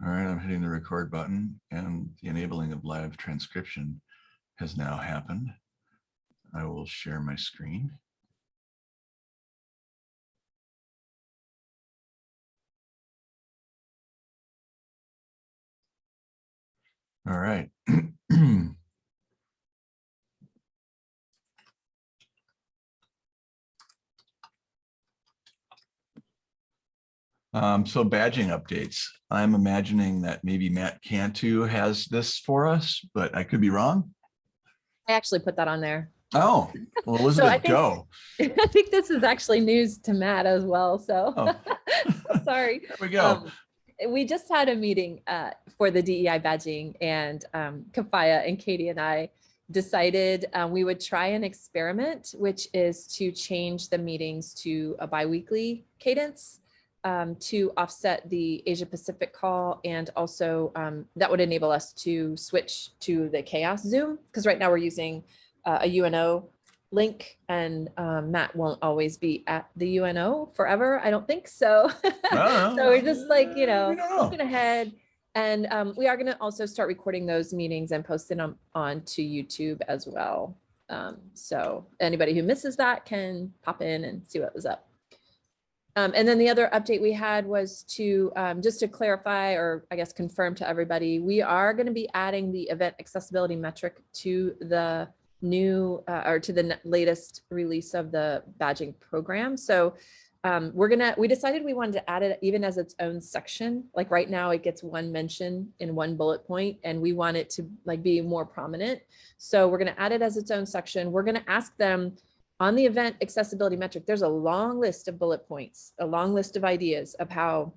All right, I'm hitting the record button and the enabling of live transcription has now happened. I will share my screen. All right. Um, so badging updates. I'm imagining that maybe Matt Cantu has this for us, but I could be wrong. I actually put that on there. Oh, well, Elizabeth, think- go. I think this is actually news to Matt as well, so Oh. sorry. There we go. Um, We just had a meeting uh, for the DEI badging and um, Kafaya and Katie and I decided uh, we would try an experiment, which is to change the meetings to a biweekly cadence um, to offset the Asia Pacific call and also um, that would enable us to switch to the CHAOSS Zoom because right now we're using uh, a UNO link and um, Matt won't always be at the UNO forever. I don't think so. So we're just like, you know, know. looking ahead. And um, we are going to also start recording those meetings and posting them on to YouTube as well. Um, so anybody who misses that can pop in and see what was up. Um, and then the other update we had was to um, just to clarify or I guess confirm to everybody, we are going to be adding the event accessibility metric to the new uh, or to the latest release of the badging program. So um, we're gonna, we decided we wanted to add it even as its own section. Like right now it gets one mention in one bullet point and we want it to like be more prominent. So we're gonna add it as its own section. We're gonna ask them on the event accessibility metric, there's a long list of bullet points, a long list of ideas of how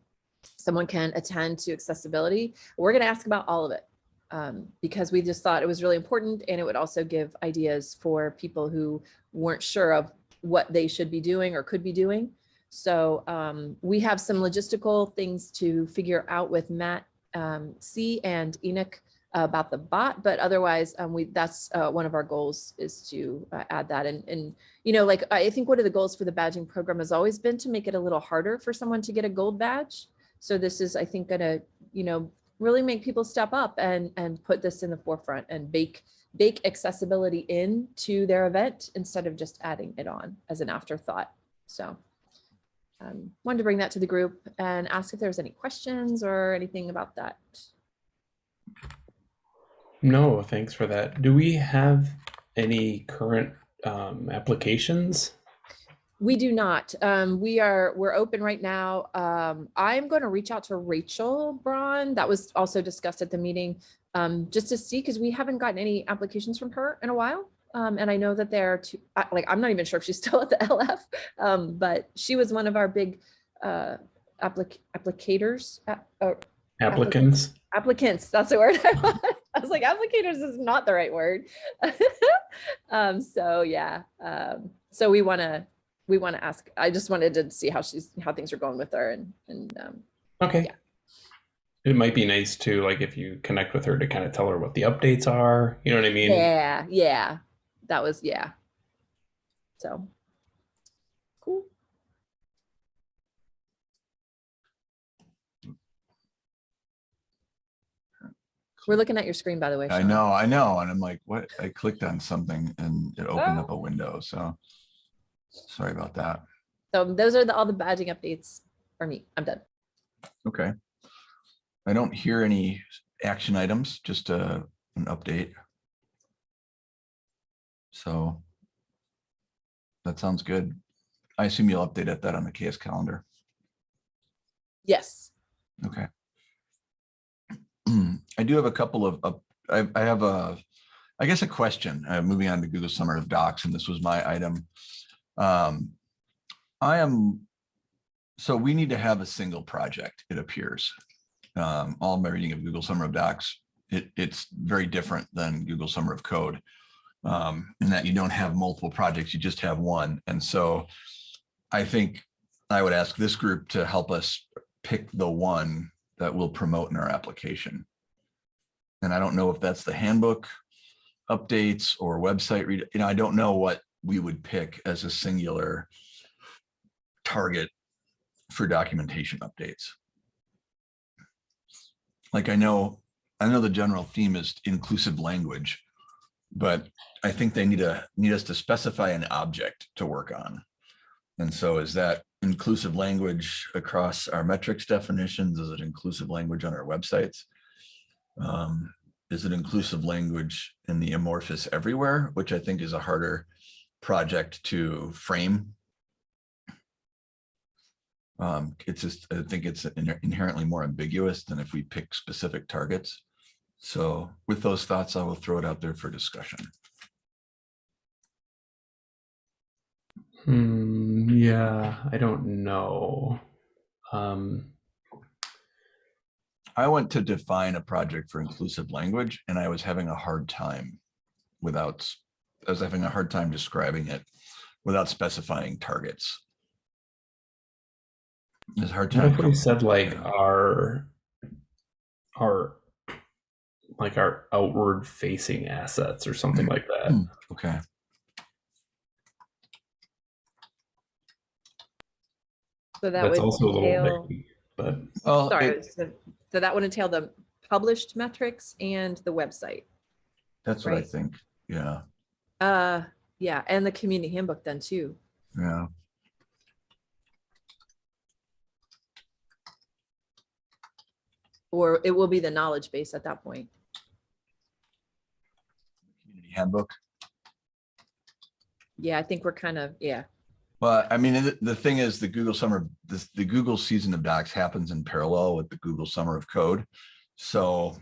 someone can attend to accessibility. We're gonna ask about all of it um, because we just thought it was really important and it would also give ideas for people who weren't sure of what they should be doing or could be doing. So um, we have some logistical things to figure out with Matt um, C and Enoch about the bot, but otherwise um, we that's uh, one of our goals is to uh, add that. And, and, you know, like I think one of the goals for the badging program has always been to make it a little harder for someone to get a gold badge. So this is, I think, gonna, you know, really make people step up and, and put this in the forefront and bake, bake accessibility into their event instead of just adding it on as an afterthought. So um, wanted to bring that to the group and ask if there's any questions or anything about that. No, thanks for that. Do we have any current um, applications? We do not. Um, we are, we're open right now. Um, I'm going to reach out to Rachel Braun. That was also discussed at the meeting, um, just to see, because we haven't gotten any applications from her in a while. Um, and I know that there are two, like, I'm not even sure if she's still at the LF, um, but she was one of our big uh, applic applicators, uh, or Applicants? applicants that's the word I want. I was like applicators is not the right word um so yeah um so we want to we want to ask I just wanted to see how she's how things are going with her and and um Okay. Yeah. It might be nice to, like, if you connect with her to kind of tell her what the updates are. You know what I mean? yeah yeah that was yeah so cool we're looking at your screen by the way I know, I know. And I'm like, what? I clicked on something and it opened Oh. up a window. So sorry about that. so those are the all the badging updates for me I'm done Okay. I don't hear any action items, just a, an update. So that sounds good. I assume you'll update at that on the KS calendar. yes Okay. I do have a couple of, up- I, I have a, I guess a question, uh, moving on to Google Summer of Docs, and this was my item. Um, I am, so we need to have a single project, it appears. Um, all my reading of Google Summer of Docs, it, it's very different than Google Summer of Code. Um, in that you don't have multiple projects, you just have one. And so I think I would ask this group to help us pick the one that we'll promote in our application. And I don't know if that's the handbook updates or website read, you know, I don't know what we would pick as a singular target for documentation updates. like I know, I know the general theme is inclusive language, but I think they need to, need us to specify an object to work on. And so is that inclusive language across our metrics definitions? Is it inclusive language on our websites? Um, Is it inclusive language in the amorphous everywhere, which I think is a harder project to frame? Um, it's just, I think it's inherently more ambiguous than if we pick specific targets. So with those thoughts, I will throw it out there for discussion. Hmm, yeah, I don't know. Um, I went to define a project for inclusive language and I was having a hard time without, I was having a hard time describing it without specifying targets. It's hard time. if we said like our, our, like our outward facing assets or something like that? Hmm. Okay, So that That's would also a little entail, bit, but well, sorry, it- so so that would entail the published metrics and the website. that's what I right. think. Yeah, Uh, yeah, and the community handbook then too. yeah. Or it will be the knowledge base at that point. Community handbook. Yeah, I think we're kind of, yeah, Well, I mean, the, the thing is the Google Summer, this, the Google season of docs happens in parallel with the Google Summer of Code. So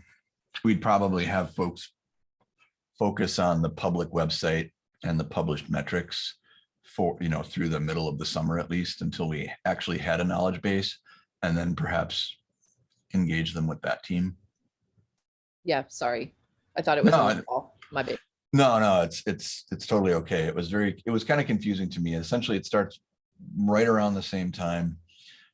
we'd probably have folks focus on the public website and the published metrics for, you know, through the middle of the summer at least until we actually had a knowledge base and then perhaps engage them with that team. yeah, sorry. I thought it was No, on the fall, my bad. No, no, it's, it's, it's totally okay. It was very, it was kind of confusing to me. Essentially, it starts right around the same time.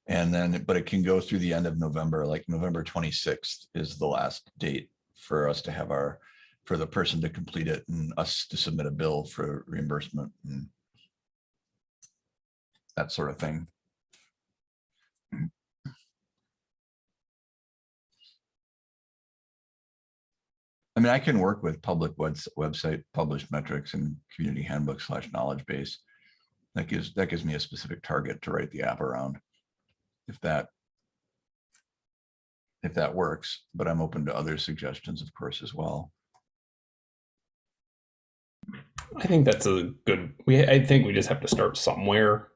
And then, but it can go through the end of November, like November twenty-sixth is the last date for us to have our, for the person to complete it and us to submit a bill for reimbursement and that sort of thing. I mean, I can work with public webs- website, published metrics and community handbook slash knowledge base. That gives, that gives me a specific target to write the app around. If that. If that works, but I'm open to other suggestions, of course, as well. I think that's a good, we, I think we just have to start somewhere.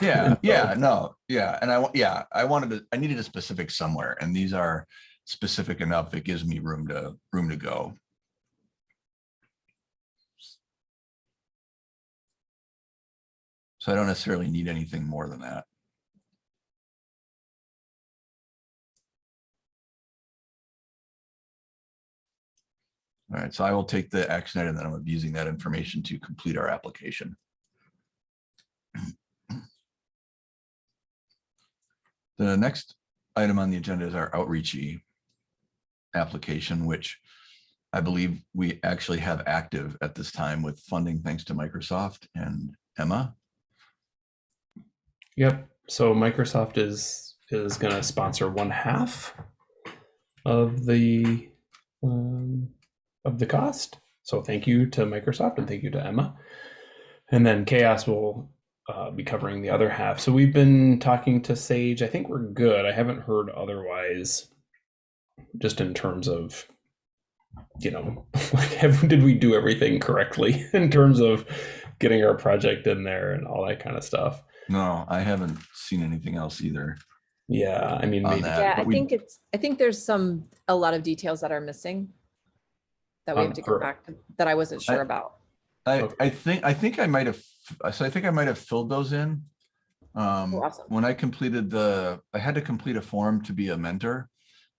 Yeah, yeah, no, yeah, and I, yeah, I wanted to, I needed a specific somewhere, and these are specific enough, it gives me room to, room to go. So I don't necessarily need anything more than that. All right, so I will take the action item that I'm using that information to complete our application. The next item on the agenda is our outreachy application, which I believe we actually have active at this time with funding thanks to Microsoft and Emma. Yep. So Microsoft is is going to sponsor one half of the um, of the cost. So thank you to Microsoft and thank you to Emma. And then CHAOSS will uh, be covering the other half. So we've been talking to Sage. I think we're good. I haven't heard otherwise. Just in terms of, you know, like have, did we do everything correctly in terms of getting our project in there and all that kind of stuff. No, I haven't seen anything else either. Yeah, I mean, maybe that. Yeah, I we- think it's, I think there's some, a lot of details that are missing. That we Um, have to for- go back, to that I wasn't I- sure about. I, I think, I think I might have, so I think I might have filled those in. Um, Oh, awesome. when I completed the, I had to complete a form to be a mentor.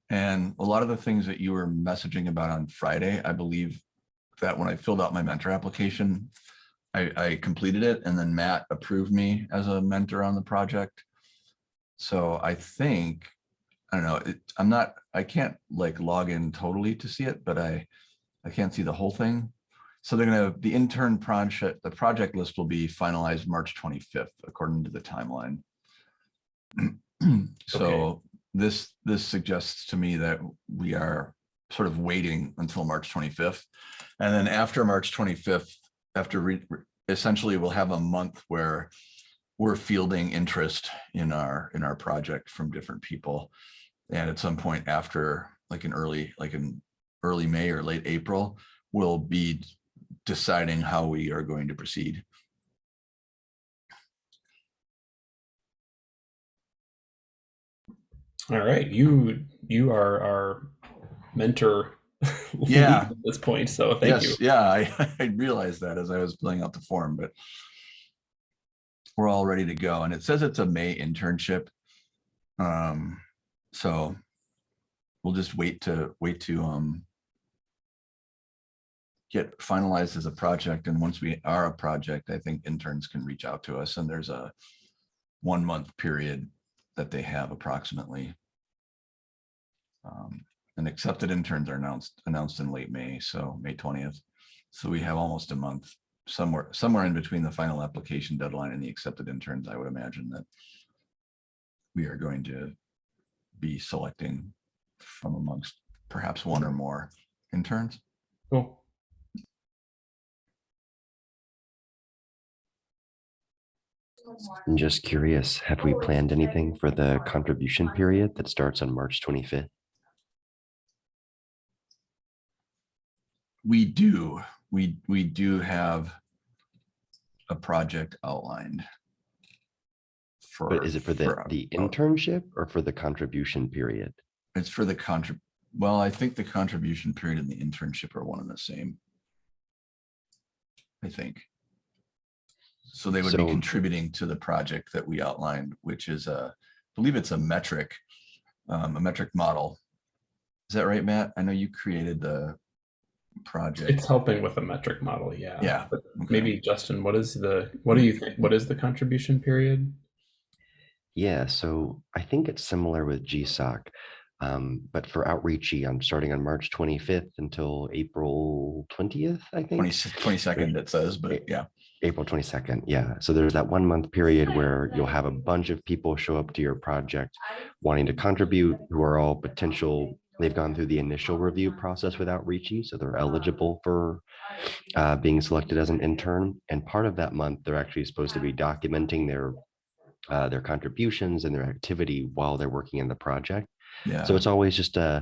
And a lot of the things that you were messaging about on Friday, I believe that when I filled out my mentor application, I, I completed it and then Matt approved me as a mentor on the project. So I think, I don't know, it, I'm not, I can't like log in totally to see it, but I, I can't see the whole thing. So they're gonna, the intern project, the project list will be finalized March twenty-fifth, according to the timeline. So this, this suggests to me that we are sort of waiting until March 25th. And then after March 25th, after re- essentially we'll have a month where we're fielding interest in our, in our project from different people. And at some point after, like in early, like in early May or late April, we'll be deciding how we are going to proceed. All right, you you are our mentor. Yeah. At this point, so thank you. Yes, yeah, I, I realized that as I was filling out the form, but we're all ready to go. And it says it's a May internship. Um, so we'll just wait to, wait to, um, get finalized as a project. And once we are a project, I think interns can reach out to us and there's a one month period that they have approximately. Um, and accepted interns are announced, announced in late May, so May twentieth. So we have almost a month, somewhere, somewhere in between the final application deadline and the accepted interns, I would imagine that we are going to be selecting from amongst perhaps one or more interns. Cool. I'm just curious, have we planned anything for the contribution period that starts on March 25th? We do, we, we do have a project outlined. For. But is it for the, for- the internship or for the contribution period? It's for the contrib, well, I think the contribution period and the internship are one and the same. I think. So they would be contributing to the project that we outlined, which is a, I believe it's a metric, um, a metric model. Is that right, Matt? I know you created the project. It's helping with the metric model, yeah. Yeah, But Okay. maybe Justin, what is the what do you think? What is the contribution period? Yeah, so I think it's similar with GSOC. Um, but for outreachy, I'm starting on March 25th until April 20th, I think. 20 22nd it says, but yeah, April 22nd, yeah. So there's that one month period where you'll have a bunch of people show up to your project wanting to contribute who are all potential, they've gone through the initial review process with Outreachy, so they're eligible for uh, being selected as an intern. And part of that month, they're actually supposed to be documenting their uh, their contributions and their activity while they're working in the project. Yeah. So it's always just uh,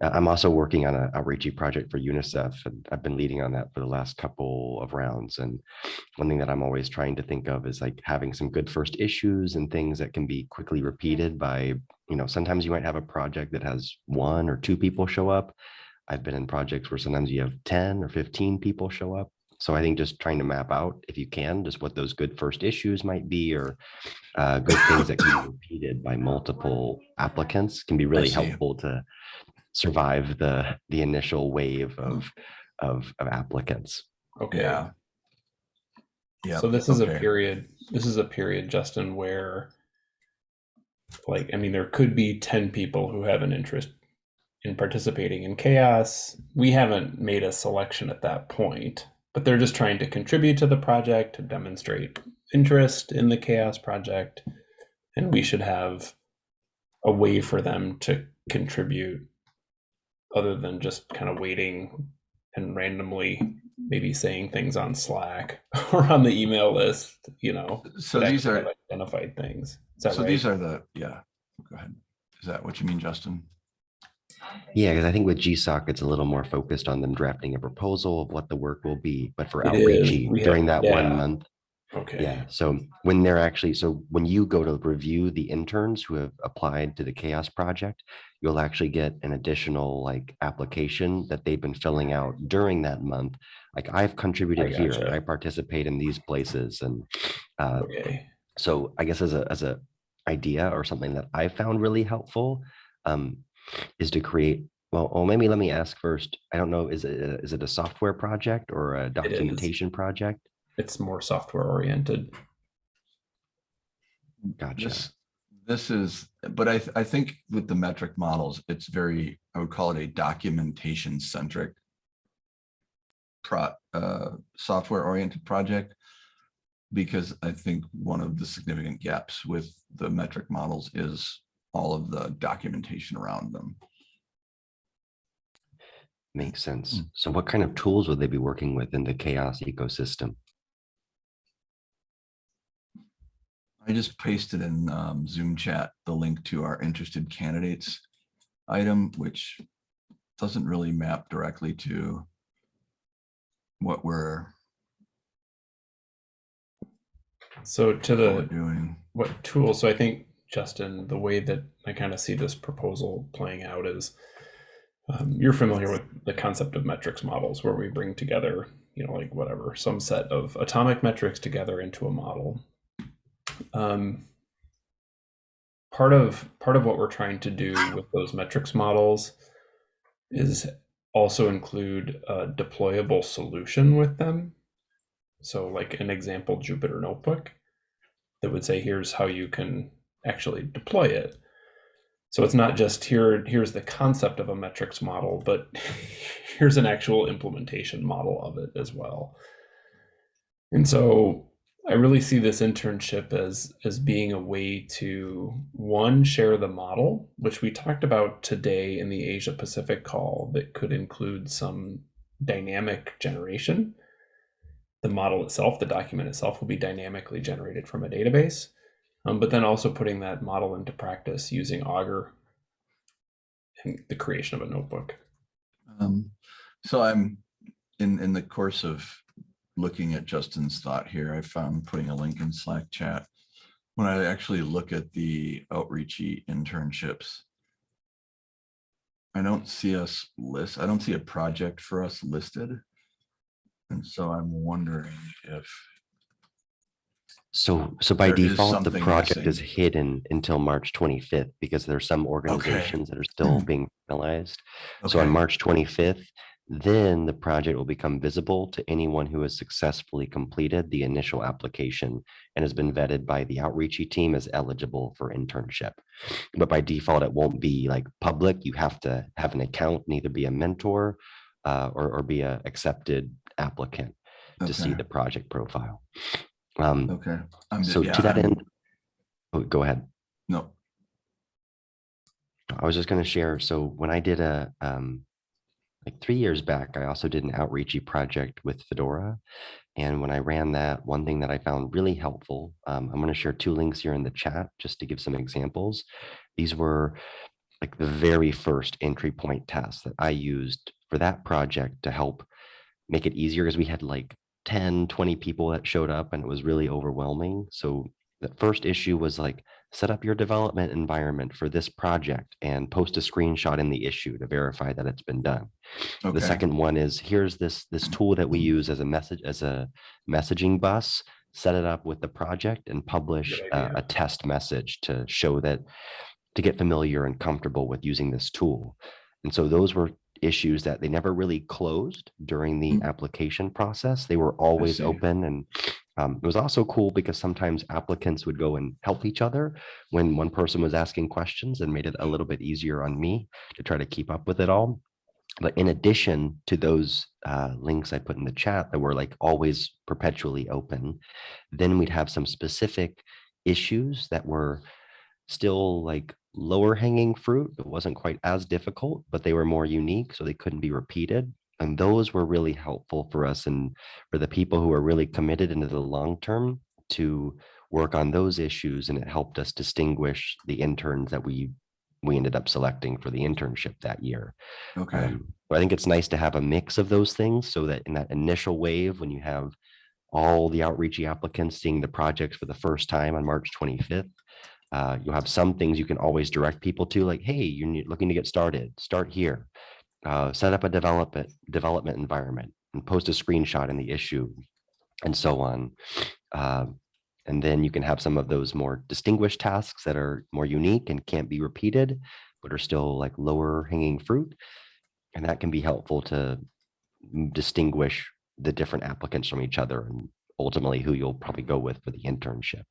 a, I'm also working on an outreachy project for UNICEF and I've been leading on that for the last couple of rounds. And one thing that I'm always trying to think of is like having some good first issues and things that can be quickly repeated by, you know, sometimes you might have a project that has one or two people show up. I've been in projects where sometimes you have 10 or 15 people show up. So I think just trying to map out, if you can, just what those good first issues might be or uh, good things that can be repeated by multiple applicants can be really helpful to survive the the initial wave of of, of applicants. Okay. Yeah. Yeah. So this is a period, this is a period, Justin, where like, I mean, there could be 10 people who have an interest in participating in CHAOSS. We haven't made a selection at that point, but they're just trying to contribute to the project to demonstrate interest in the CHAOSS project. And we should have a way for them to contribute other than just kind of waiting and randomly maybe saying things on Slack or on the email list, you know. So these are, identified things. So right? these are the, yeah, go ahead. Is that what you mean, Justin? Yeah, because I think with GSOC, it's a little more focused on them drafting a proposal of what the work will be. But for It is. outreachy have- during that yeah. one month, okay. Yeah, so when they're actually, so when you go to review the interns who have applied to the CHAOSS Project, you'll actually get an additional like application that they've been filling out during that month. Like I've contributed here, gotcha. I participate in these places and uh, Okay. so I guess as a, as a idea or something that I found really helpful um, is to create, well, oh, maybe let me ask first. I don't know, is it, a- is it a software project or a is. documentation project? It's more software oriented. Gotcha. This, this is, but I, th- I think with the metric models, it's very, I would call it a documentation centric pro, uh, software oriented project. Because I think one of the significant gaps with the metric models is all of the documentation around them. Makes sense. Mm. So what kind of tools would they be working with in the CHAOSS ecosystem? I just pasted in um, Zoom chat the link to our interested candidates item, which doesn't really map directly to what we're, So to what the doing. what tool? So I think Justin, the way that I kind of see this proposal playing out is um, you're familiar with the concept of metrics models, where we bring together, you know, like whatever, some set of atomic metrics together into a model. Um, part of part of what we're trying to do with those metrics models is also include a deployable solution with them. So like an example Jupyter notebook that would say, here's how you can actually deploy it. So it's not just here, here's the concept of a metrics model, but here's an actual implementation model of it as well. And so I really see this internship as as being a way to one share the model, which we talked about today in the Asia Pacific call that could include some dynamic generation. The model itself, the document itself will be dynamically generated from a database, um, but then also putting that model into practice using Augur and the creation of a notebook. Um, So I'm, in, in the course of looking at Justin's thought here, I found putting a link in Slack chat. When I actually look at the outreachy internships, I don't see us list, I don't see a project for us listed. And so I'm wondering if, So, so by There is default, the something project is missing. hidden until March twenty-fifth because there's some organizations that are still being finalized. So on okay, March twenty-fifth, then the project will become visible to anyone who has successfully completed the initial application and has been vetted by the outreachy team as eligible for internship. But by default, it won't be like public. You have to have an account, and either be a mentor uh, or, or be a accepted applicant to see okay, the project profile. Um, okay. I'm so yeah, to that I'm- end, oh, go ahead. No, I was just going to share. So when I did a um, like three years back, I also did an outreachy project with Fedora. And when I ran that, one thing that I found really helpful, um, I'm going to share two links here in the chat just to give some examples. These were like the very first entry point tests that I used for that project to help make it easier because we had like 10, 20 people that showed up and it was really overwhelming. So the first issue was like, set up your development environment for this project and post a screenshot in the issue to verify that it's been done. The second one is here's this this tool that we use as a message as a messaging bus. Set it up with the project and publish uh, a, a test message to show that to get familiar and comfortable with using this tool. And so those were issues that they never really closed during the Mm. application process. They were always open and um, it was also cool because sometimes applicants would go and help each other when one person was asking questions and made it a little bit easier on me to try to keep up with it all. But in addition to those uh, links I put in the chat that were like always perpetually open, then we'd have some specific issues that were still like lower hanging fruit. It wasn't quite as difficult, but they were more unique, so they couldn't be repeated. And those were really helpful for us and for the people who are really committed into the long term to work on those issues. And it helped us distinguish the interns that we we ended up selecting for the internship that year. okay, Um, but I think it's nice to have a mix of those things so that in that initial wave, when you have all the outreachy applicants seeing the projects for the first time on March 25th, uh, you'll have some things you can always direct people to, like, hey, you're looking to get started, start here. Uh, set up a development development environment and post a screenshot in the issue and so on. Um, and then you can have some of those more distinguished tasks that are more unique and can't be repeated, but are still like lower hanging fruit. And that can be helpful to distinguish the different applicants from each other and ultimately who you'll probably go with for the internship.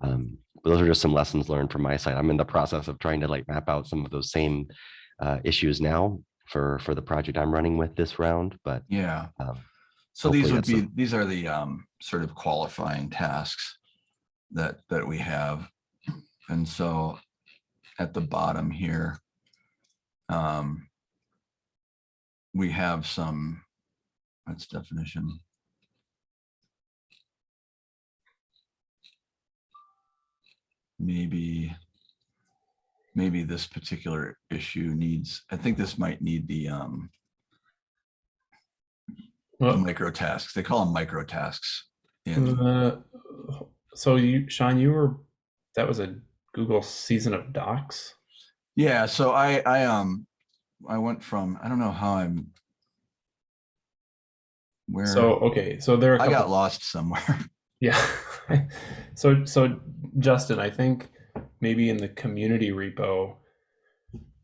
Um, but those are just some lessons learned from my side. I'm in the process of trying to like map out some of those same uh, issues now for for the project I'm running with this round. But yeah. um, So these would be, some- these are the um, sort of qualifying tasks that, that we have. And so, at the bottom here. Um, we have some, that's definition. Maybe, maybe this particular issue needs, I think this might need the, um, the micro tasks. They call them micro tasks. in uh, so you, Sean, you were, that was a Google season of docs. Yeah, so I, I, um, I went from, I don't know how I'm. Where, So, okay, so there are a I got lost somewhere. Yeah. so so Justin, I think maybe in the community repo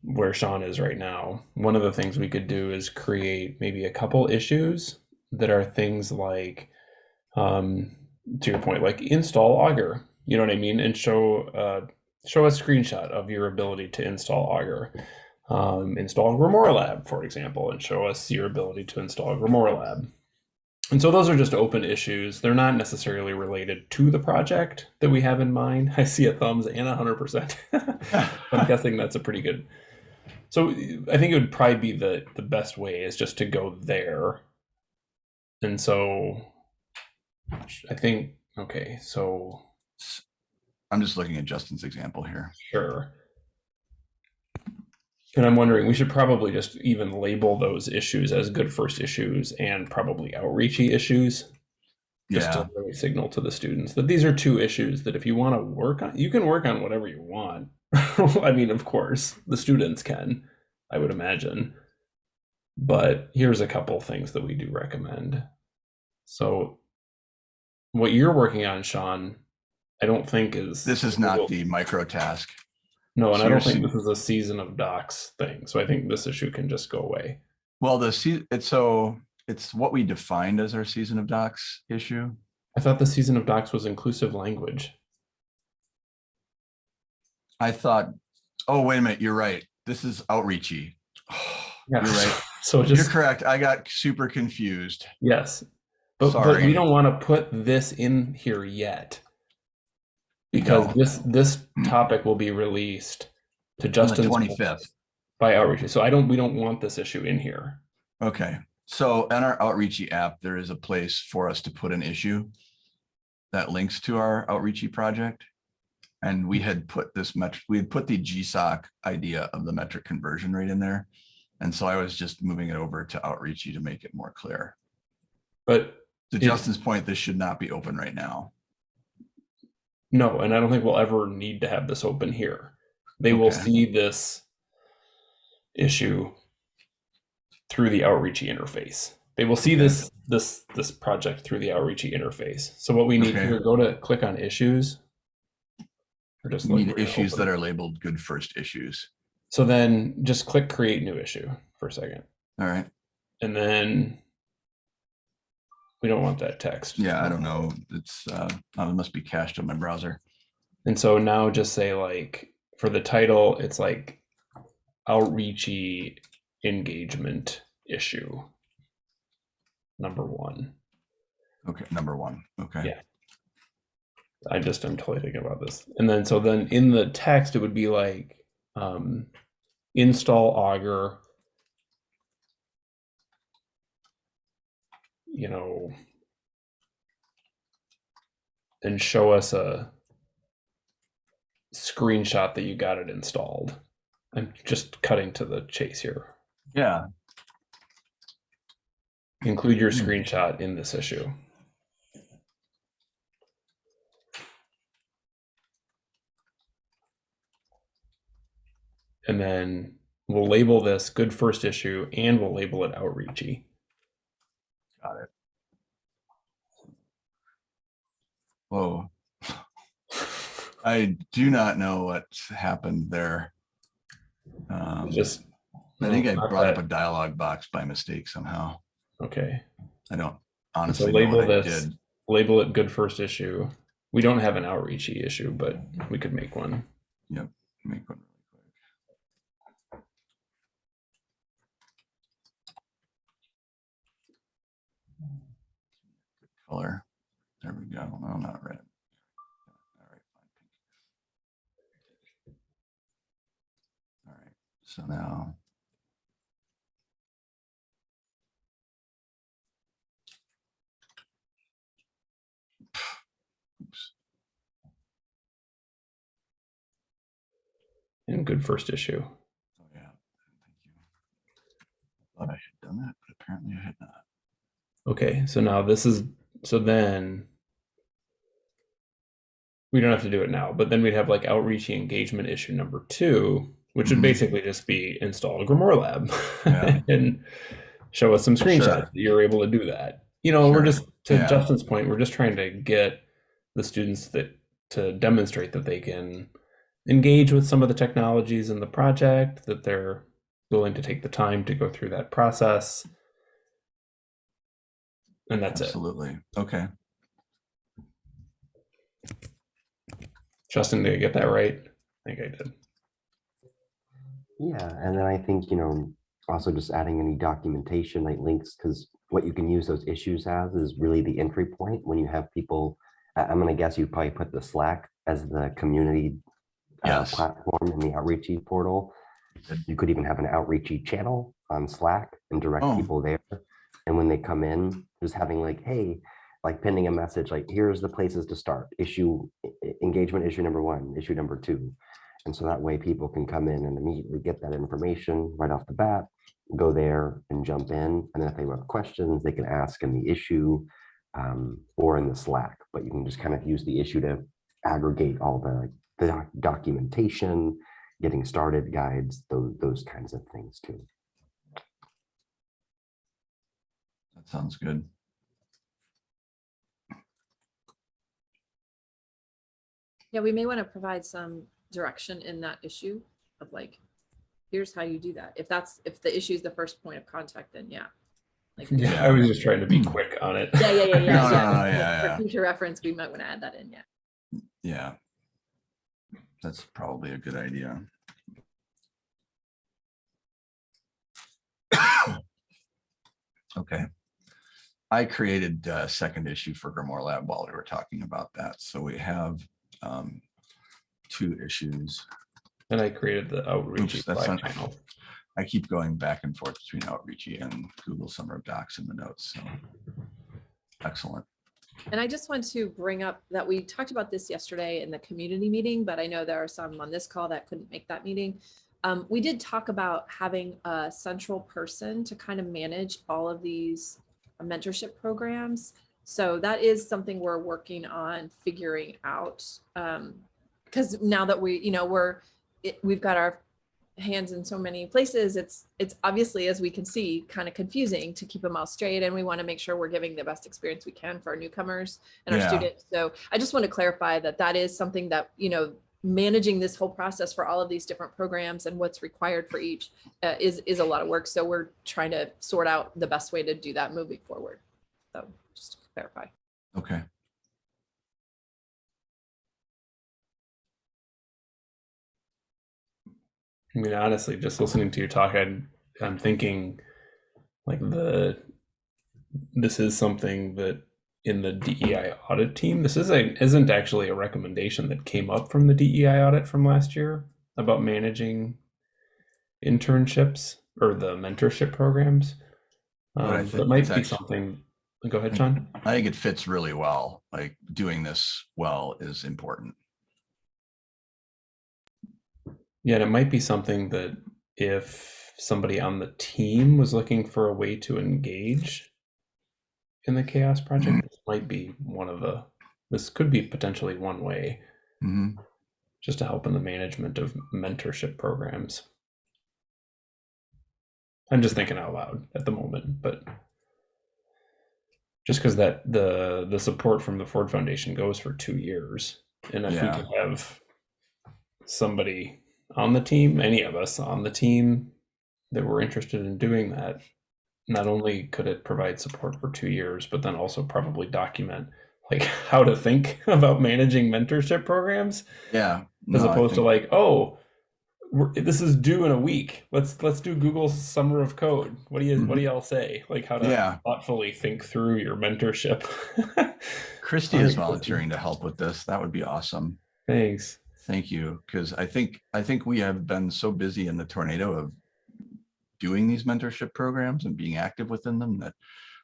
where Sean is right now, one of the things we could do is create maybe a couple issues that are things like um to your point, like install Augur. You know what I mean? And show uh show a screenshot of your ability to install Augur. Um, install Grimoire Lab, for example, and show us your ability to install Grimoire Lab. And so those are just open issues. They're not necessarily related to the project that we have in mind. I see a thumbs and a hundred percent. I'm guessing that's a pretty good. So I think it would probably be the the best way is just to go there. And so I think okay, so I'm just looking at Justin's example here. Sure. And I'm wondering, we should probably just even label those issues as good first issues and probably outreachy issues. Just Yeah, to really signal to the students that these are two issues that if you want to work on, you can work on whatever you want. I mean, of course, the students can, I would imagine. But here's a couple things that we do recommend. So, what you're working on, Sean, I don't think is this is not the micro task. No, and So I don't think this is a season of docs thing. So I think this issue can just go away. Well, the se- it's so, it's what we defined as our season of docs issue. I thought the season of docs was inclusive language. I thought, oh, wait a minute, you're right. This is outreachy. Yeah. You're right. So You're correct. I got super confused. yes, but, but we don't want to put this in here yet because No. this this hmm. topic will be released to On the Justin's 25th. by outreach. So I don't we don't want this issue in here. Okay, so in our outreachy app, there is a place for us to put an issue that links to our outreachy project. And we had put this metric, we had put the GSOC idea of the metric conversion rate in there. And so I was just moving it over to outreachy to make it more clear. But To Justin's point, this should not be open right now. No, and I don't think we'll ever need to have this open here. They will see this issue through the outreachy interface. They will see this this this project through the outreachy interface. So what we need Okay. here, go to click on issues. Or just We Need issues that are labeled good first issues. so then just click create new issue for a second. All right, And then we don't want that text. yeah, I don't know. It's, uh, oh, it must be cached on my browser. And so now just say like for the title, it's like outreachy engagement issue. Number one. Okay, number one, okay. Yeah. I just am totally thinking about this. And then so then in the text it would be like um install augur you know and show us a screenshot that you got it installed. I'm just cutting to the chase here. Yeah, Include your Hmm. screenshot in this issue. And then we'll label this good first issue and we'll label it outreachy. Got it. Whoa. I do not know what happened there. Um, Just I think I brought up a dialogue box by mistake somehow. okay. I don't honestly know label what I this- did. Label it good first issue. We don't have an outreachy issue, but we could make one. Make one really quick. Good Color. There we go. No, not red. All right, fine. So now. Oops. And good first issue. Oh, yeah. Thank you. Thought I had done that, but apparently I had not. Okay, so now this is so then we don't have to do it now, but then we'd have like outreach engagement issue number two, which would Mhm. basically just be install a Grimoire Lab Yeah. and show us some screenshots Sure. that you're able to do that. You know, we're just to Yeah. Justin's point, we're just trying to get the students that to demonstrate that they can engage with some of the technologies in the project, that they're willing to take the time to go through that process. And that's it. Absolutely. Okay. Justin, did I get that right? I think I did. Yeah, and then I think, you know, also just adding any documentation like links, because what you can use those issues as is really the entry point when you have people. I- I'm gonna guess you probably put the Slack as the community uh, platform in the outreachy portal. You could even have an outreachy channel on Slack and direct Oh. people there. And when they come in, just having like, hey, like pending a message like, here's the places to start. Issue engagement issue number one, issue number two. And so that way people can come in and immediately get that information right off the bat, go there and jump in. And then if they have questions, they can ask in the issue um, or in the Slack, but you can just kind of use the issue to aggregate all the, the doc- documentation, getting started guides, those, those kinds of things too. That sounds good. Yeah, we may want to provide some direction in that issue of like, here's how you do that. If that's, if the issue is the first point of contact, then yeah. Like, Yeah, I was just trying to be quick on it. yeah, yeah, yeah, yeah. No, no, yeah. no, Like, yeah, yeah. For future reference, we might want to add that in, yeah. Yeah. That's probably a good idea. Okay. I created a second issue for Grimoire Lab while we were talking about that. So we have um, two issues. And I created the outreach Oops, that's not- channel. I keep going back and forth between Outreachy and Google Summer of Docs in the notes. So excellent. And I just want to bring up that we talked about this yesterday in the community meeting, but I know there are some on this call that couldn't make that meeting. Um, we did talk about having a central person to kind of manage all of these mentorship programs. So that is something we're working on figuring out. Um, because now that we, you know, we're, it, we've got our hands in so many places, it's, it's obviously, as we can see, kind of confusing to keep them all straight. And we want to make sure we're giving the best experience we can for our newcomers and our students. So I just want to clarify that that is something that, you know, managing this whole process for all of these different programs and what's required for each uh, is, is a lot of work. So we're trying to sort out the best way to do that moving forward. So just to clarify. Okay. I mean, honestly, just listening to you talk, I, I'm thinking like the this is something that in the DEI audit team, this is a isn't actually a recommendation that came up from the DEI audit from last year about managing internships or the mentorship programs. But Um, think that might be actu- something. Go ahead, Sean. I think it fits really well. Like doing this well is important. Yeah, and it might be something that if somebody on the team was looking for a way to engage in the CHAOSS project, this might be one of the this could be potentially one way Mhm. just to help in the management of mentorship programs. I'm just thinking out loud at the moment, but just because that the the support from the Ford Foundation goes for two years, and if Yeah. we could have somebody on the team, any of us on the team that were interested in doing that, not only could it provide support for two years, but then also probably document like how to think about managing mentorship programs Yeah. as no, I opposed to like oh we're, this is due in a week let's let's do google's summer of code what do you what do y'all say like how to Mm-hmm. Yeah. thoughtfully think through your mentorship Christy is volunteering to help with this. That would be awesome. thanks Thank you, because I think, I think we have been so busy in the tornado of doing these mentorship programs and being active within them that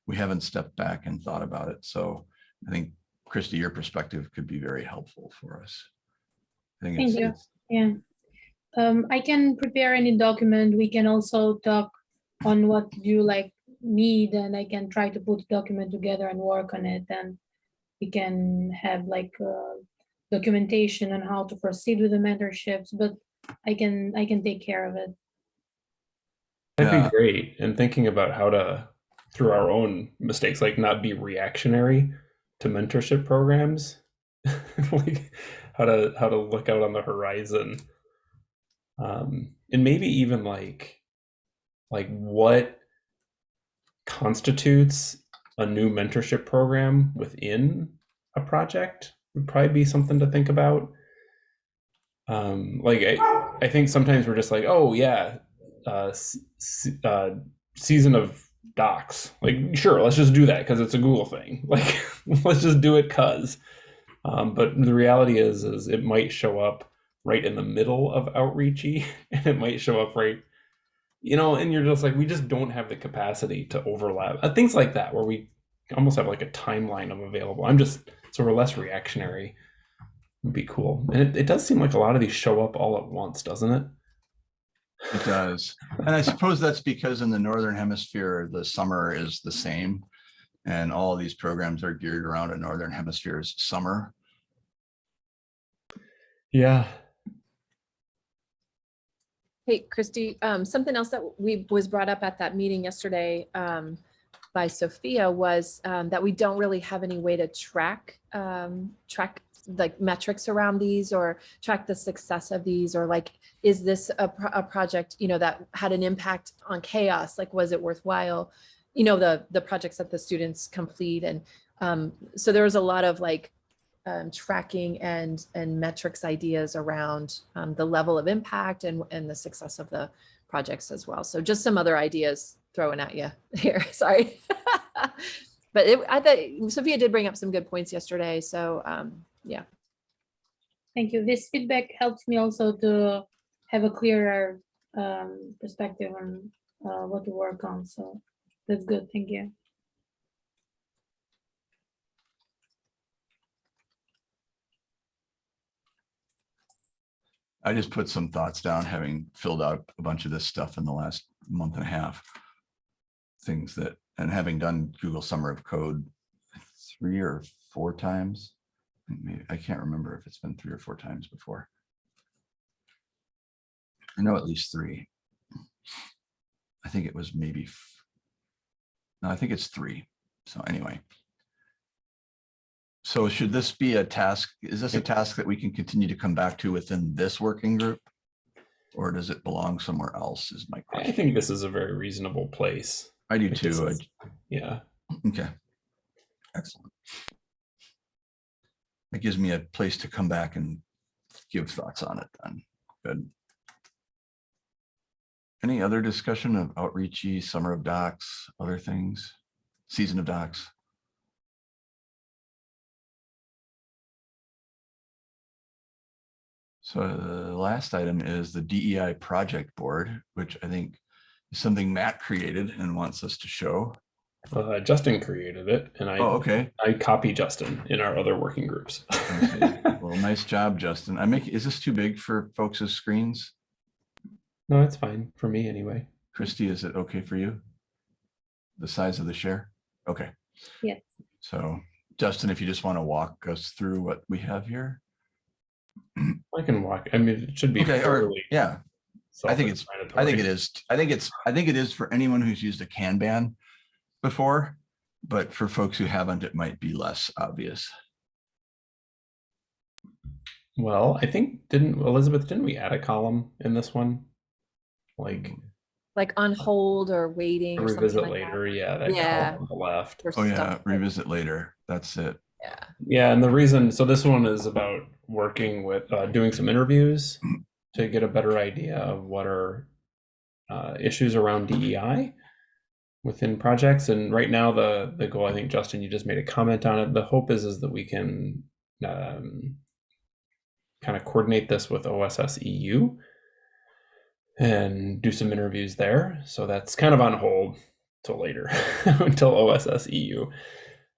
we haven't stepped back and thought about it. So I think, Christy, your perspective could be very helpful for us. I think Thank it's, you. Yeah. Um, I can prepare any document. We can also talk on what you like need and I can try to put the document together and work on it and we can have like uh, documentation on how to proceed with the mentorships, but I can, I can take care of it. That'd Yeah. be great. And thinking about how to, through our own mistakes, like not be reactionary to mentorship programs, like how to how to look out on the horizon, um, and maybe even like like what constitutes a new mentorship program within a project would probably be something to think about. Um, like I, I think sometimes we're just like, oh yeah, uh, uh, season of docs. Like, sure, let's just do that because it's a Google thing. Like, let's just do it cause. Um, but the reality is, is it might show up right in the middle of outreachy, and it might show up right, you know, and you're just like, we just don't have the capacity to overlap. Uh, things like that, where we almost have like a timeline of available. I'm just so we're less reactionary. Would be cool, and it, it does seem like a lot of these show up all at once, doesn't it? It does. And I suppose that's because in the Northern Hemisphere, the summer is the same. And all of these programs are geared around a Northern Hemisphere's summer. Yeah. Hey, Christy, um, something else that we was brought up at that meeting yesterday, um, by Sophia was, um, that we don't really have any way to track, um, track like metrics around these or track the success of these or like, is this a, pro- a project, you know, that had an impact on CHAOSS? Like, was it worthwhile? You know, the, the projects that the students complete and, um, so there was a lot of like, um, tracking and and metrics ideas around um, the level of impact and and the success of the projects as well. So just some other ideas throwing at you here. Sorry, but it, I thought Sophia did bring up some good points yesterday. So um, yeah, Thank you. This feedback helps me also to have a clearer um, perspective on uh, what to work on. So that's good. Thank you. I just put some thoughts down, having filled out a bunch of this stuff in the last month and a half. Things that, and having done Google Summer of Code three or four times. Maybe, I can't remember if it's been three or four times before. I know at least three. I think it was maybe. No, I think it's three. So anyway. So should this be a task? Is this a task that we can continue to come back to within this working group? Or does it belong somewhere else is my question. I think this is a very reasonable place. I do this too. Is- Yeah. Okay. Excellent. It gives me a place to come back and give thoughts on it then. Good. Any other discussion of outreachy, summer of docs, other things, season of docs? So the last item is the DEI project board, which I think is something Matt created and wants us to show. Uh, Justin created it, and I Oh, okay. I copy Justin in our other working groups. I. Well, nice job, Justin. I make, is this too big for folks' screens? no, it's fine for me anyway. Christy, is it okay for you? The size of the share? Okay. Yes. So Justin, if you just want to walk us through what we have here. I can walk. I mean, it should be Okay, or, fairly. yeah, I think it's- I think it is. I think it's, I think it is for anyone who's used a Kanban before. But for folks who haven't, it might be less obvious. Well, I think didn't Elizabeth? Didn't we add a column in this one? Like like on hold or waiting or revisit like that. later. Yeah, that Yeah. on the left. Oh, yeah, stuff like- revisit later. That's it. Yeah. Yeah, and the reason so this one is about working with uh, doing some interviews to get a better idea of what are uh, issues around DEI within projects. And right now, the the goal, I think, Justin, you just made a comment on it. The hope is is that we can um, kind of coordinate this with OSS EU and do some interviews there. So that's kind of on hold till later, until OSS EU.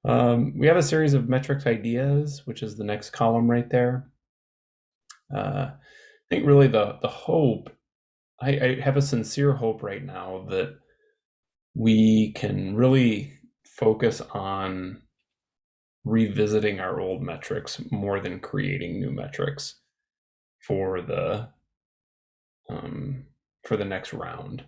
Um, we have a series of metrics ideas, which is the next column right there. Uh, I think really the the hope, I, I have a sincere hope right now that we can really focus on revisiting our old metrics more than creating new metrics for the um, for the next round.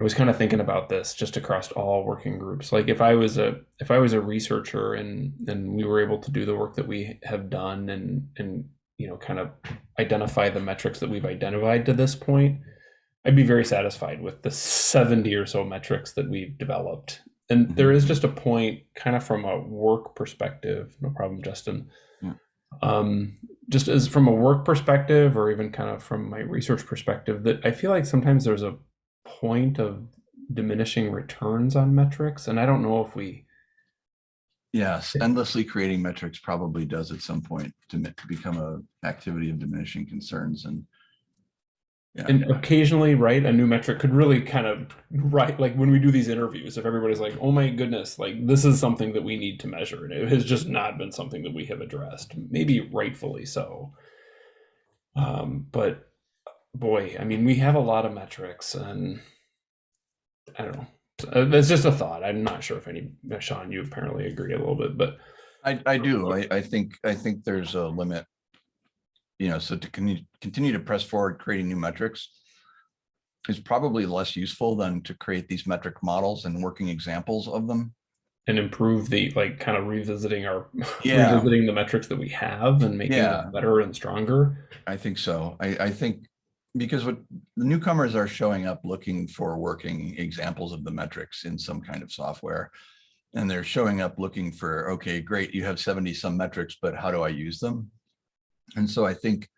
I was kind of thinking about this just across all working groups. Like if I was a if I was a researcher and and we were able to do the work that we have done and and you know kind of identify the metrics that we've identified to this point, I'd be very satisfied with the 70 or so metrics that we've developed. And there is just a point kind of from a work perspective, no problem, Justin. Yeah. Um, just as from a work perspective or even kind of from my research perspective that I feel like sometimes there's a point of diminishing returns on metrics and I don't know if we Yes, endlessly creating metrics probably does at some point to become a activity of diminishing concerns and yeah, and occasionally right a new metric could really kind of right like when we do these interviews if everybody's like oh my goodness like this is something that we need to measure and it has just not been something that we have addressed maybe rightfully so um but boy i mean we have a lot of metrics and i don't know Uh, that's just a thought i'm not sure if any sean you apparently agree a little bit but I, I do. I, I think, I think there's a limit. You know, so to continue, continue to press forward, creating new metrics is probably less useful than to create these metric models and working examples of them. and improve the like kind of revisiting our Yeah. revisiting the metrics that we have and making Yeah. them better and stronger I think so. I, I think because what the newcomers are showing up looking for working examples of the metrics in some kind of software. And they're showing up looking for, okay, great, you have 70 some metrics, but how do I use them? And so I think,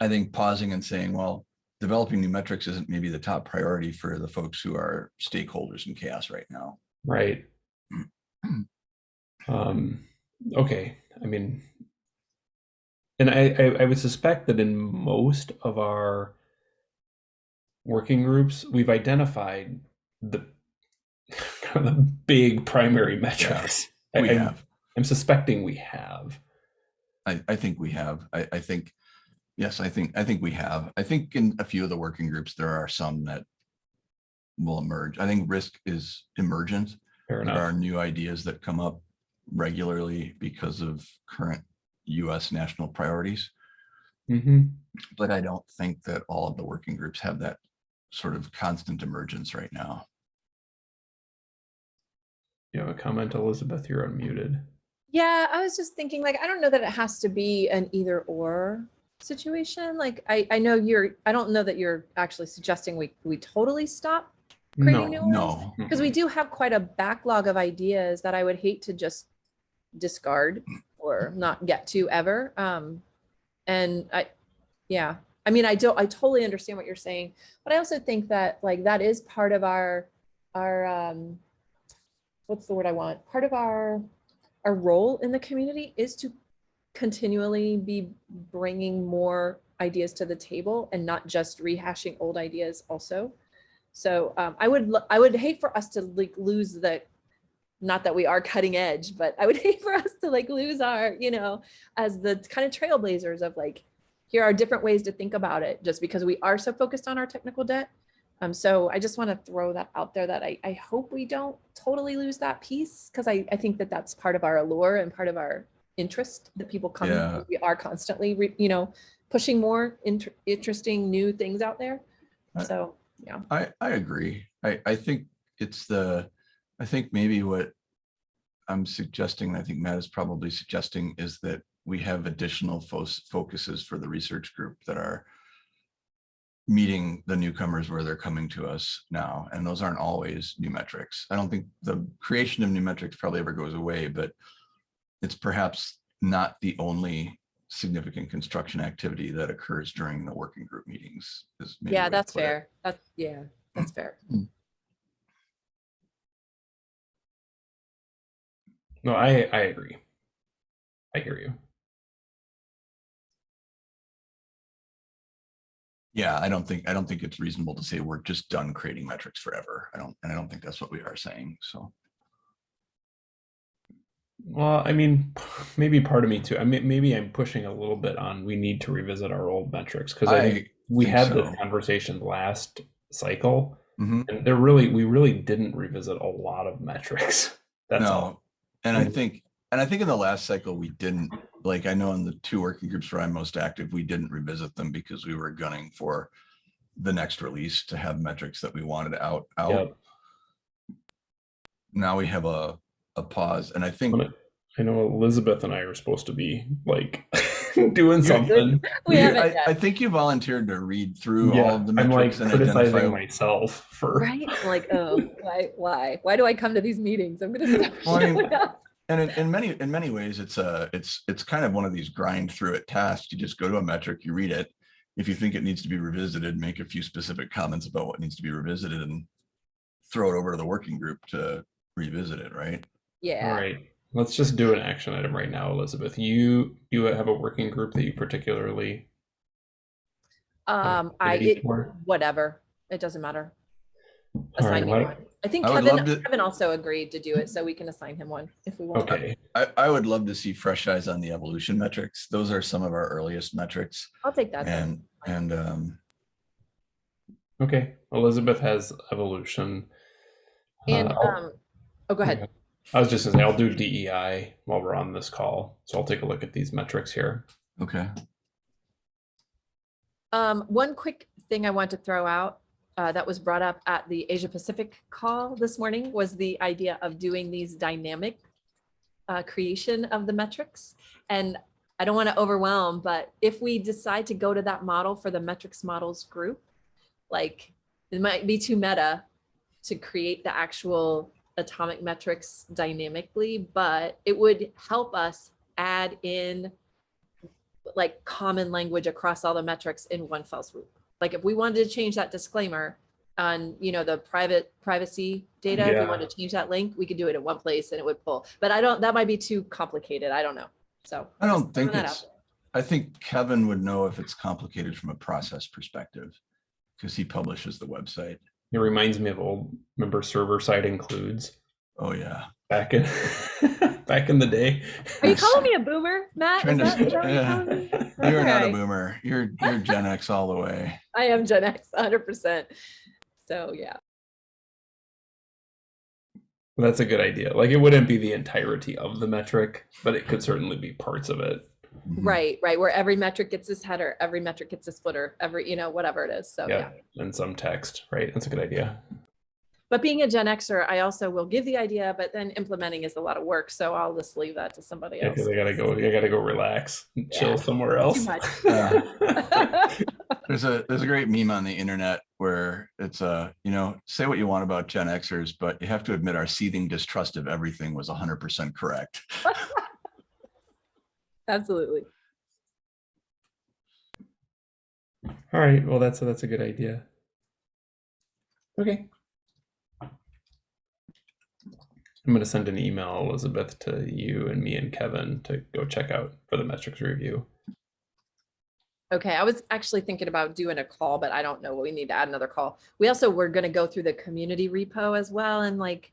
I think pausing and saying, well, developing new metrics isn't maybe the top priority for the folks who are stakeholders in CHAOSS right now. right. Um okay. I mean and I, I i would suspect that in most of our working groups we've identified the kind of the big primary metrics. I, We I'm- have. I'm suspecting we have I, I think we have. I, I think, yes, I think, I think we have. I think in a few of the working groups, there are some that will emerge. I think risk is emergent. fair There are new ideas that come up regularly because of current US national priorities. hmm But I don't think that all of the working groups have that sort of constant emergence right now. you have a comment elizabeth you're unmuted Yeah, I was just thinking, like, I don't know that it has to be an either or situation. Like, I, I know you're, I don't know that you're actually suggesting we, we totally stop creating new ones. No, Because we do have quite a backlog of ideas that I would hate to just discard or not get to ever. Um, and I, yeah, I mean, I don't, I totally understand what you're saying, but I also think that like that is part of our, our, um, what's the word I want? Part of our, our role in the community is to continually be bringing more ideas to the table and not just rehashing old ideas also. So um, I would I would hate for us to like lose the not that we are cutting edge, but I would hate for us to like lose our, you know, as the kind of trailblazers of like, here are different ways to think about it just because we are so focused on our technical debt. Um, so I just want to throw that out there that I, I hope we don't totally lose that piece because I, I think that that's part of our allure and part of our interest that people come. Yeah. We are constantly, re, you know, pushing more inter- interesting new things out there. I- So yeah. I, I agree. I, I think it's the, I think maybe what I'm suggesting, I think Matt is probably suggesting is that we have additional fos- focuses for the research group that are meeting the newcomers where they're coming to us now, and those aren't always new metrics. I don't think the creation of new metrics probably ever goes away, but it's perhaps not the only significant construction activity that occurs during the working group meetings. is maybe Yeah, that's fair. That's, yeah, that's fair. no i i agree i hear you Yeah, I don't think, I don't think it's reasonable to say we're just done creating metrics forever. I don't, and I don't think that's what we are saying, so. Well, I mean, maybe part of me too. I mean, maybe I'm pushing a little bit on we need to revisit our old metrics because I, think I we had so. this conversation last cycle, Mhm. and there really we really didn't revisit a lot of metrics. That's all. No, and I think, and I think in the last cycle, we didn't, like, I know in the two working groups where I'm most active, we didn't revisit them because we were gunning for the next release to have metrics that we wanted out, out. Yep. Now we have a, a pause, and I think, I know Elizabeth and I are supposed to be like doing something. We haven't I. I think you volunteered to read through all Yeah, of the I'm like metrics and criticizing identify. myself for Right? Like, oh, why, why, why do I come to these meetings? I'm gonna stop Well, I mean, showing up. And in, in many, in many ways, it's a, it's, it's kind of one of these grind through it tasks. You just go to a metric, you read it. If you think it needs to be revisited, make a few specific comments about what needs to be revisited and throw it over to the working group to revisit it, right? Yeah. All right. Let's just do an action item right now, Elizabeth. You you have a working group that you particularly Um, I, affinity it- whatever, it doesn't matter. Assign All right, Assign me why- one. I think I would love Kevin, to- Kevin also agreed to do it, so we can assign him one if we want. Okay. I, I would love to see fresh eyes on the evolution metrics. Those are some of our earliest metrics I'll take that. then. and, and, um, Okay. Elizabeth has evolution. Uh, And, I'll- um, oh, go ahead. I was just gonna say I'll do DEI while we're on this call. So I'll take a look at these metrics here. okay. Um, one quick thing I want to throw out uh, that was brought up at the Asia Pacific call this morning was the idea of doing these dynamic uh, creation of the metrics. And I don't want to overwhelm, but if we decide to go to that model for the metrics models group, like it might be too meta to create the actual atomic metrics dynamically, but it would help us add in like common language across all the metrics in one fell swoop. Like if we wanted to change that disclaimer on, you know, the private privacy data, if we Yeah. wanted to change that link, we could do it in one place and it would pull. But I don't, that might be too complicated. I don't know. So. I don't think that it's, I think Kevin would know if it's complicated from a process perspective because he publishes the website. It reminds me of old member server side includes Oh, yeah. back in back in the day. Are you calling me a boomer, Matt? Is Trying to- that, is that you're yeah. Calling? You're not a boomer. You're, you're Gen X all the way. I am Gen X, hundred percent. So, yeah. That's a good idea. Like it wouldn't be the entirety of the metric, but it could certainly be parts of it. Mhm. Right, right. Where every metric gets this header, every metric gets this footer, every, you know, whatever it is. So, yeah. yeah. And some text, right? That's a good idea. But being a Gen Xer, I also will give the idea, but then implementing is a lot of work. So I'll just leave that to somebody Yeah, else. because I gotta go. I gotta go relax, and Yeah. chill somewhere else. much. There's a, there's a great meme on the internet where it's a, you know, say what you want about Gen Xers, but you have to admit our seething distrust of everything was hundred percent correct. Absolutely. All right. Well, that's a, that's a good idea. Okay. I'm gonna send an email, Elizabeth, to you and me and Kevin to go check out for the metrics review. Okay, I was actually thinking about doing a call, but I don't know. We need to add another call. We also were going to go through the community repo as well and like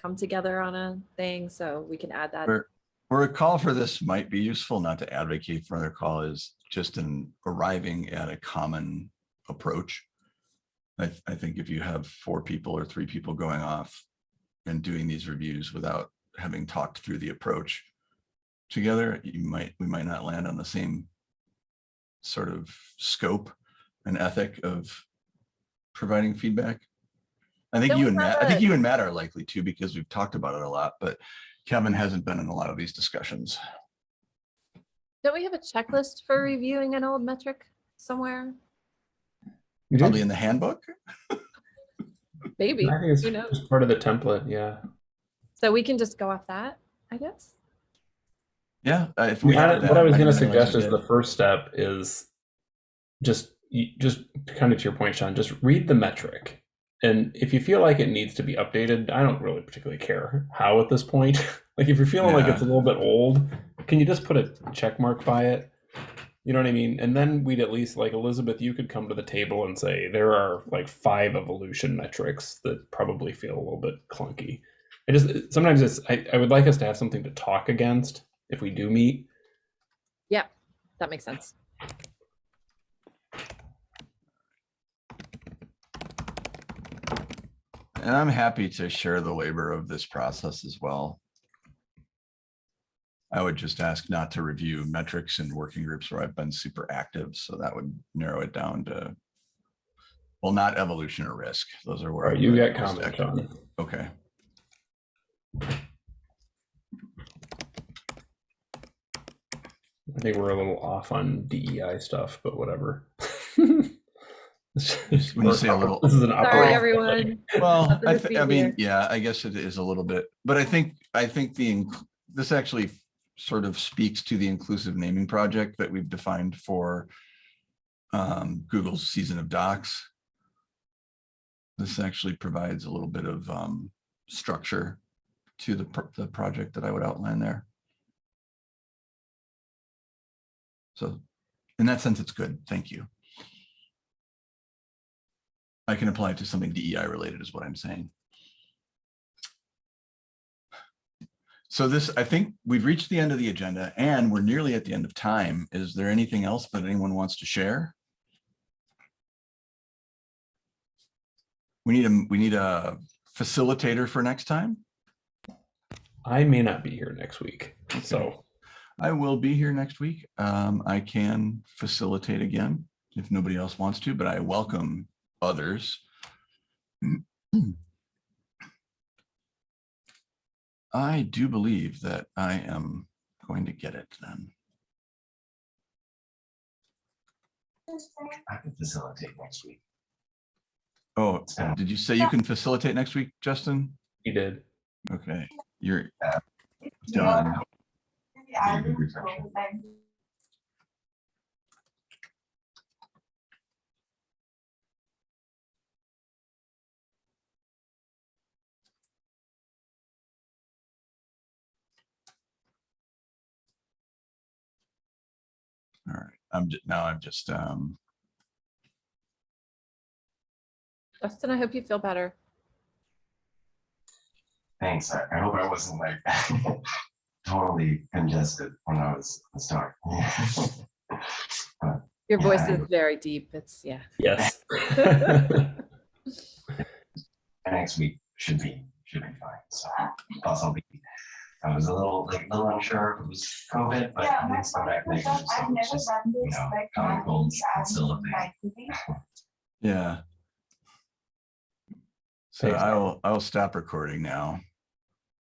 come together on a thing. So we can add that. Where, where a call for this might be useful, not to advocate for another call, is just in arriving at a common approach. I, th- I think if you have four people or three people going off and doing these reviews without having talked through the approach together, you might, we might not land on the same sort of scope and ethic of providing feedback. I think Don't you and Matt, I think you and Matt are likely to because we've talked about it a lot, but Kevin hasn't been in a lot of these discussions. Don't we have a checklist for reviewing an old metric somewhere? Probably in the handbook. Maybe. I think it's Who knows? just part of the template. Yeah. So we can just go off that, I guess. Yeah. uh, If we We have had, that, what I was going to suggest we is the first step is just just kind of to your point, Sean. Just read the metric, and if you feel like it needs to be updated, I don't really particularly care how at this point. like if you're feeling like it's a little bit old, can you just put a check mark by it? You know what I mean? And then we'd at least like Elizabeth, you could come to the table and say there are like five evolution metrics that probably feel a little bit clunky. I just sometimes it's I, I would like us to have something to talk against if we do meet. Yeah, that makes sense. And I'm happy to share the labor of this process as well. I would just ask not to review metrics and working groups where I've been super active, so that would narrow it down to, well, not evolution or risk. Those are where. right, I've you been got most comment, active. Okay, I think we're a little off on DEI stuff, but whatever. When you say a little- this is an Sorry, operating- everyone. well, I, to I mean, yeah, I guess it is a little bit, but I think, I think the, this actually sort of speaks to the inclusive naming project that we've defined for um, Google's season of docs. This actually provides a little bit of um, structure to the, the project that I would outline there. So in that sense, it's good. Thank you. I can apply it to something DEI related is what I'm saying. So this, I think we've reached the end of the agenda and we're nearly at the end of time. Is there anything else that anyone wants to share? We need a, we need a facilitator for next time. I may not be here next week, so I will be here next week. Um, I can facilitate again if nobody else wants to, but I welcome others. I do believe that I am going to get it then. I can facilitate next week. Oh, did you say you can facilitate next week, Justin? he did. Okay, you're done. Maybe All right, I'm just, now I'm just, um, Justin, I hope you feel better. Thanks. I, I hope I wasn't like totally congested when I was starting. Your voice Yeah. is very deep. It's, yeah. Yes. Next week should be, should be fine. So plus I'll be, I was a little, like, a little unsure if it was COVID, but Yeah, I my didn't come back father negative. was, So I've it's never just, done you know, like, common I'm and still a thing. yeah. So I will, I will stop recording now.